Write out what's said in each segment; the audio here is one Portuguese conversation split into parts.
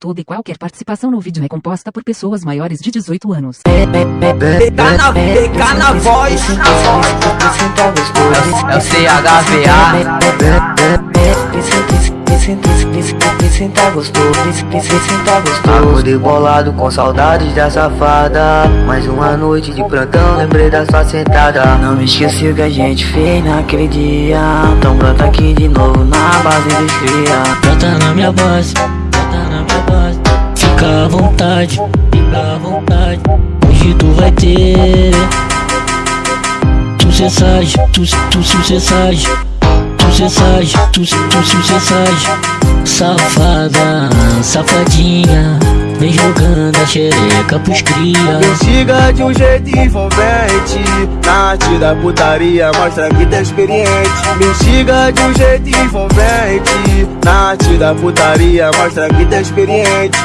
Toda e qualquer participação no vídeo é composta por pessoas maiores de 18 anos. PK na, PK na voz, É o CHVA. Senta gostoso, Acordei bolado com saudades da safada. Mais uma noite de plantão, lembrei da sua sentada. Não me esqueci o que a gente fez naquele dia. Então brota aqui de novo na base dos cria Brota na minha brota na Fica à vontade, fica à vontade. Hoje tu vai ter Tu cessagem, tu, tu sucessagem Tu cessagem, tu, tu sucessagem Safada, safadinha Vem jogando a xereca pros cria Me siga de um jeito envolvente Na arte da putaria mostra que tá experiente Me siga de um jeito envolvente Na arte da putaria mostra que tá experiente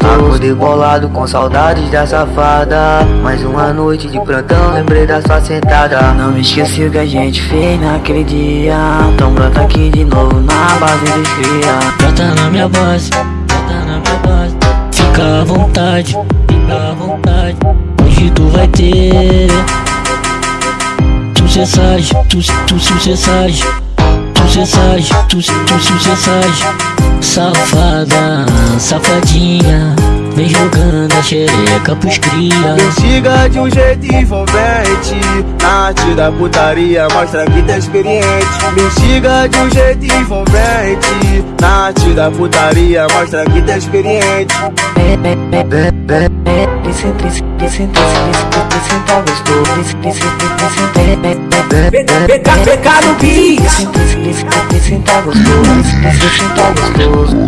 Acordei bolado com saudades da safada. Mais uma noite de plantão, lembrei da sua sentada. Não me esqueci o que a gente fez naquele dia. Então brota aqui de novo na base dos cria Brota na minha base, brota na minha base. Fica à vontade, fica à vontade. Hoje tu vai ter. Tu cessagem, tu, tu sucessagem Tu cessagem, tu, tu sucessagem Safada, safadinha Vem jogando a xereca pros cria. Me siga de um jeito envolvente. Na arte da putaria mostra que tá experiente. Me siga de um jeito envolvente. Na arte da putaria mostra que tá experiente. Senta gostoso, PK, PK no beat. senta gostoso, senta gostoso